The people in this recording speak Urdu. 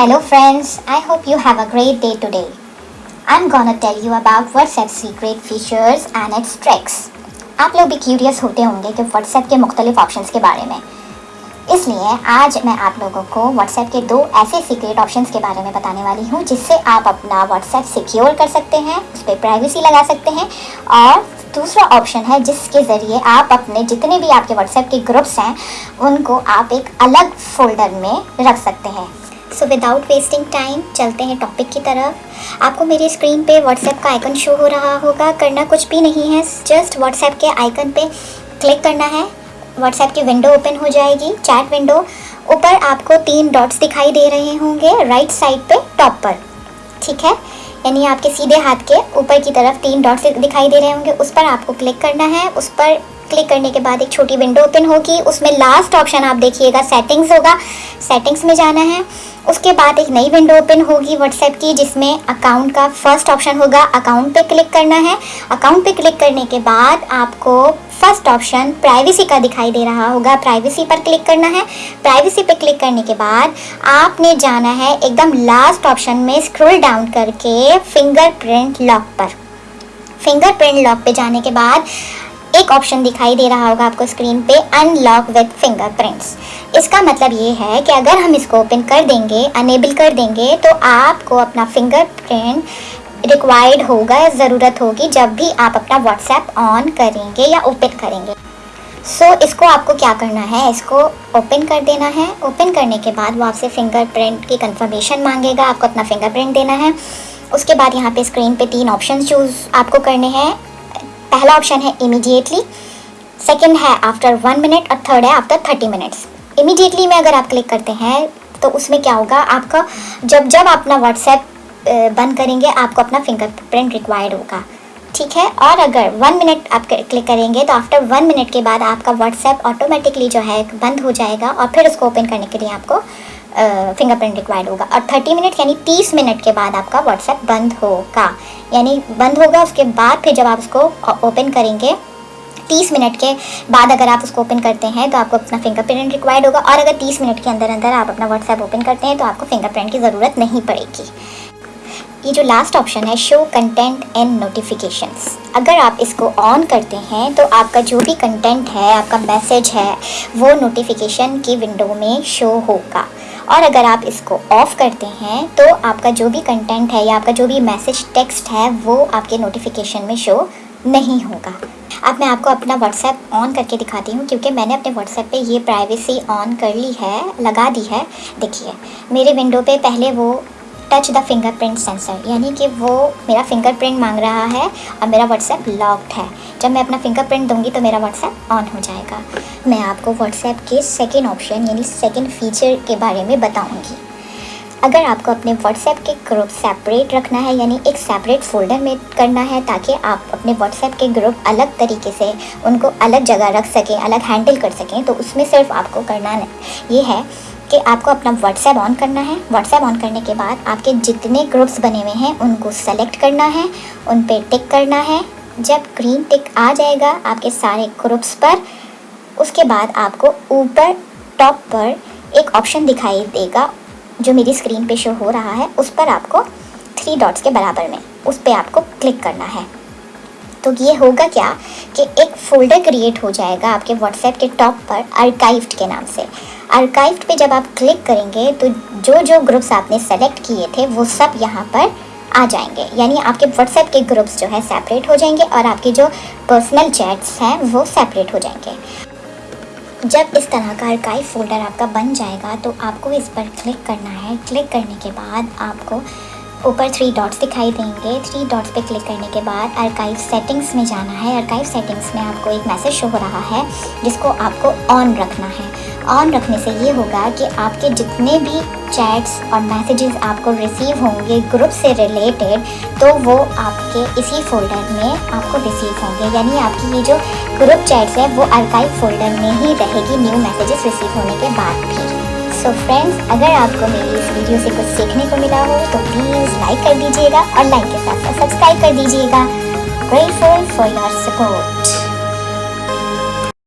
Hello friends, I hope you have a great day today. I'm gonna tell you about WhatsApp secret features and its tricks. آپ لوگ بھی کیوریس ہوتے ہوں گے کہ واٹس ایپ کے مختلف آپشنس کے بارے میں اس لیے آج میں آپ لوگوں کو واٹس ایپ کے دو ایسے سیکریٹ آپشنس کے بارے میں بتانے والی ہوں جس سے آپ اپنا واٹس ایپ سیکیور کر سکتے ہیں اس پہ پرائیویسی لگا سکتے ہیں اور دوسرا آپشن ہے جس کے ذریعے آپ اپنے جتنے بھی آپ کے واٹس ایپ کے گروپس ہیں ان کو آپ ایک الگ فولڈر میں رکھ سکتے ہیں سو وداؤٹ ویسٹنگ ٹائم چلتے ہیں ٹاپک کی طرف آپ کو میری اسکرین پہ واٹس ایپ کا آئیکن شو ہو رہا ہوگا کرنا کچھ بھی نہیں ہے جسٹ واٹس ایپ کے آئیکن پہ کلک کرنا ہے واٹس ایپ کی ونڈو اوپن ہو جائے گی چیٹ ونڈو اوپر آپ کو تین ڈاٹس دکھائی دے رہے ہوں گے رائٹ سائڈ پہ ٹاپ پر ٹھیک ہے یعنی آپ کے سیدھے ہاتھ کے اوپر کی طرف تین ڈاٹس دکھائی دے رہے ہوں گے اس پر آپ کو کلک کرنا ہے اس پر کلک کرنے کے بعد ایک چھوٹی ونڈو اوپن ہوگی۔ اس میں لاسٹ آپشن آپ دیکھیے گا سیٹنگز ہوگا۔ سیٹنگز میں جانا ہے۔ اس کے بعد ایک نئی ونڈو اوپن ہوگی واٹس ایپ کی، جس میں اکاؤنٹ کا فرسٹ آپشن ہوگا۔ اکاؤنٹ پہ کلک کرنا ہے۔ اکاؤنٹ پہ کلک کرنے کے بعد آپ کو فرسٹ آپشن پرائیویسی کا دکھائی دے رہا ہوگا۔ پرائیویسی پر کلک کرنا ہے۔ پرائیویسی پہ کلک کرنے کے بعد آپ نے جانا ہے ایک دم لاسٹ آپشن میں اسکرول ڈاؤن کر کے فنگر پرنٹ لاک پر۔ فنگر پرنٹ لاک پہ جانے کے بعد ایک آپشن دکھائی دے رہا ہوگا آپ کو اسکرین پہ unlock with fingerprints اس کا مطلب یہ ہے کہ اگر ہم اس کو اوپن کر دیں گے انیبل کر دیں گے تو آپ کو اپنا فنگر پرنٹ ریکوائرڈ ہوگا ضرورت ہوگی جب بھی آپ اپنا واٹس ایپ آن کریں گے یا اوپن کریں گے۔ سو so, اس کو آپ کو کیا کرنا ہے؟ اس کو اوپن کر دینا ہے۔ اوپن کرنے کے بعد وہ آپ سے فنگر پرنٹ کی کنفرمیشن مانگے گا آپ کو اپنا فنگر پرنٹ دینا ہے۔ اس کے بعد یہاں پہ اسکرین پہ تین آپشنز چوز آپ کو کرنے ہیں۔ پہلا آپشن ہے امیڈیٹلی سیکنڈ ہے آفٹر ون منٹ اور تھرڈ ہے آفٹر تھرٹی منٹس امیڈیٹلی میں اگر آپ کلک کرتے ہیں تو اس میں کیا ہوگا؟ آپ کا جب جب اپنا واٹس ایپ بند کریں گے، آپ کو اپنا فنگر پرنٹ ریکوائرڈ ہوگا۔ ٹھیک ہے؟ اور اگر ون منٹ آپ کلک کریں گے تو آفٹر ون منٹ کے بعد آپ کا واٹس ایپ آٹومیٹکلی جو ہے بند ہو جائے گا اور پھر اس کو اوپن کرنے کے لیے آپ کو فنگر پرنٹ ریکوائرڈ ہوگا اور تھرٹی منٹ یعنی تیس منٹ کے بعد آپ کا واٹس ایپ بند ہوگا یعنی بند ہوگا اس کے بعد پھر جب آپ اس کو اوپن کریں گے تیس منٹ کے بعد اگر آپ اس کو اوپن کرتے ہیں تو آپ کو اپنا فنگر پرنٹ ریکوائرڈ ہوگا اور اگر تیس منٹ کے اندر اندر آپ اپنا واٹس ایپ اوپن کرتے ہیں تو آپ کو فنگر پرنٹ کی ضرورت نہیں پڑے گی یہ جو لاسٹ آپشن ہے شو کنٹینٹ اینڈ نوٹیفیکیشنس اگر آپ اس کو آن کرتے ہیں تو آپ کا جو بھی کنٹینٹ ہے آپ کا میسج ہے وہ نوٹیفیکیشن کی ونڈو میں شو ہوگا اور اگر آپ اس کو آف کرتے ہیں تو آپ کا جو بھی کنٹینٹ ہے یا آپ کا جو بھی میسج ٹیکسٹ ہے وہ آپ کے نوٹیفیکیشن میں شو نہیں ہوگا۔ اب میں آپ کو اپنا واٹس ایپ آن کر کے دکھاتی ہوں کیونکہ میں نے اپنے واٹس ایپ پہ یہ پرائیویسی آن کر لی ہے، لگا دی ہے۔ دیکھیے، میرے ونڈو پہ پہلے وہ touch the fingerprint sensor یعنی کہ وہ میرا فنگر پرنٹ مانگ رہا ہے اور میرا واٹس ایپ لاکڈ ہے جب میں اپنا فنگر پرنٹ دوں گی تو میرا واٹس ایپ آن ہو جائے گا میں آپ کو واٹس ایپ کے سیکنڈ آپشن یعنی سیکنڈ فیچر کے بارے میں بتاؤں گی اگر آپ کو اپنے واٹس ایپ کے گروپ سیپریٹ رکھنا ہے یعنی ایک سیپریٹ فولڈر میں کرنا ہے تاکہ آپ اپنے واٹس ایپ کے گروپ الگ طریقے سے ان کو الگ جگہ رکھ سکیں الگ ہینڈل کر سکیں تو اس میں صرف آپ کو کرنا یہ ہے کہ آپ کو اپنا واٹس ایپ آن کرنا ہے۔ واٹس ایپ آن کرنے کے بعد آپ کے جتنے گروپس بنے ہوئے ہیں، ان کو سلیکٹ کرنا ہے، ان پہ ٹک کرنا ہے۔ جب گرین ٹک آ جائے گا آپ کے سارے گروپس پر، اس کے بعد آپ کو اوپر ٹاپ پر ایک آپشن دکھائی دے گا جو میری اسکرین پہ شو ہو رہا ہے۔ اس پر آپ کو تھری ڈاٹس کے برابر میں اس پہ آپ کو کلک کرنا ہے۔ تو یہ ہوگا کیا کہ ایک فولڈر کریٹ ہو جائے گا آپ کے واٹس ایپ کے ٹاپ پر آرکائیوڈ کے نام سے۔ آرکائفڈ پہ جب آپ کلک کریں گے تو جو جو گروپس آپ نے سلیکٹ کیے تھے وہ سب یہاں پر آ جائیں گے۔ یعنی آپ کے واٹس ایپ کے گروپس جو ہے سیپریٹ ہو جائیں گے اور آپ کے جو پرسنل چیٹس ہیں وہ سیپریٹ ہو جائیں گے۔ جب اس طرح کا آرکائیو فولڈر آپ کا بن جائے گا تو آپ کو اس پر کلک کرنا ہے۔ کلک کرنے کے بعد آپ کو اوپر تھری ڈاٹس دکھائی دیں گے۔ تھری ڈاٹس پہ کلک کرنے کے بعد آرکائیو سیٹنگس میں جانا ہے۔ آرکائیو سیٹنگس میں آپ کو ایک میسج شو ہو رہا ہے جس کو آپ کو آن رکھنا ہے۔ آن رکھنے سے یہ ہوگا کہ آپ کے جتنے بھی چیٹس اور میسیجز آپ کو ریسیو ہوں گے گروپ سے ریلیٹڈ تو وہ آپ کے اسی فولڈر میں آپ کو ریسیو ہوں گے۔ یعنی آپ کی یہ جو گروپ چیٹس ہے وہ آرکائیو فولڈر میں ہی رہے گی نیو میسیجز ریسیو ہونے کے بعد بھی۔ سو فرینڈز اگر آپ کو میری اس ویڈیو سے کچھ سیکھنے کو ملا ہو، تو پلیز لائک کر دیجیے گا اور لائک کے ساتھ ساتھ سبسکرائب کر دیجیے گا۔ Grateful for your support